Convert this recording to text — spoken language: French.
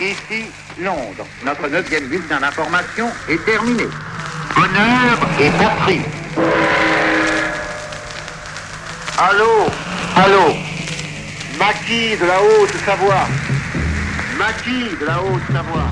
Ici, Londres. Notre neuvième bulletin d'information est terminé. Honneur et patrie. Allô Allô Maquis de la Haute-Savoie. Maquis de la Haute-Savoie.